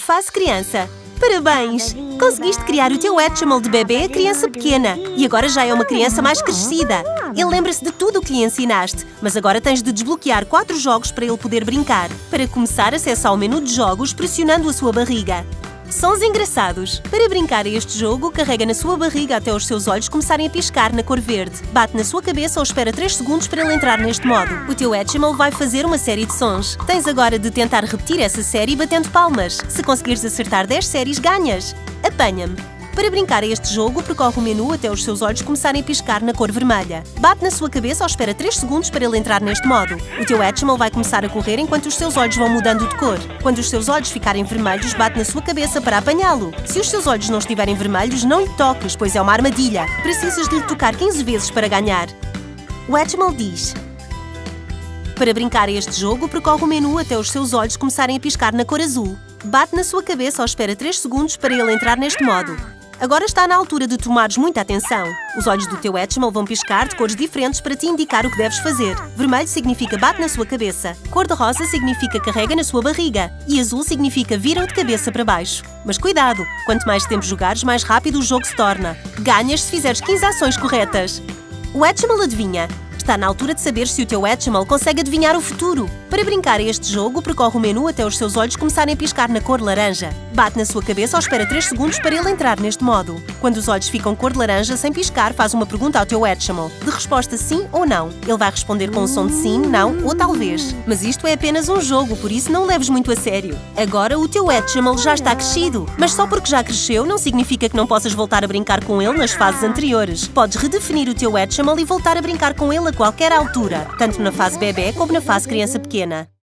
Fase criança. Parabéns! Conseguiste criar o teu Hatchimal de bebê a criança pequena e agora já é uma criança mais crescida. Ele lembra-se de tudo o que lhe ensinaste, mas agora tens de desbloquear quatro jogos para ele poder brincar. Para começar, acessa ao menu de jogos pressionando a sua barriga. Sons engraçados. Para brincar a este jogo, carrega na sua barriga até os seus olhos começarem a piscar na cor verde. Bate na sua cabeça ou espera 3 segundos para ele entrar neste modo. O teu Hatchimal vai fazer uma série de sons. Tens agora de tentar repetir essa série batendo palmas. Se conseguires acertar 10 séries, ganhas. Apanha-me. Para brincar a este jogo, percorre o menu até os seus olhos começarem a piscar na cor vermelha. Bate na sua cabeça ou espera 3 segundos para ele entrar neste modo. O teu Hatchimal vai começar a correr enquanto os seus olhos vão mudando de cor. Quando os seus olhos ficarem vermelhos, bate na sua cabeça para apanhá-lo. Se os seus olhos não estiverem vermelhos, não lhe toques, pois é uma armadilha. Precisas de lhe tocar 15 vezes para ganhar. O Hatchimal diz... Para brincar a este jogo, percorre o menu até os seus olhos começarem a piscar na cor azul. Bate na sua cabeça ou espera 3 segundos para ele entrar neste modo. Agora está na altura de tomares muita atenção. Os olhos do teu Hatchimal vão piscar de cores diferentes para te indicar o que deves fazer. Vermelho significa bate na sua cabeça. Cor-de-rosa significa carrega na sua barriga. E azul significa vira de cabeça para baixo. Mas cuidado! Quanto mais tempo jogares, mais rápido o jogo se torna. Ganhas se fizeres 15 ações corretas. O Hatchimal adivinha. Está na altura de saber se o teu Hatchimal consegue adivinhar o futuro. Para brincar a este jogo, percorre o menu até os seus olhos começarem a piscar na cor laranja. Bate na sua cabeça ou espera 3 segundos para ele entrar neste modo. Quando os olhos ficam cor de laranja, sem piscar, faz uma pergunta ao teu Hatchimal. De resposta sim ou não. Ele vai responder com um som de sim, não ou talvez. Mas isto é apenas um jogo, por isso não leves muito a sério. Agora o teu Hatchimal já está crescido. Mas só porque já cresceu não significa que não possas voltar a brincar com ele nas fases anteriores. Podes redefinir o teu Hatchimal e voltar a brincar com ele a qualquer altura, tanto na fase bebê como na fase criança pequena.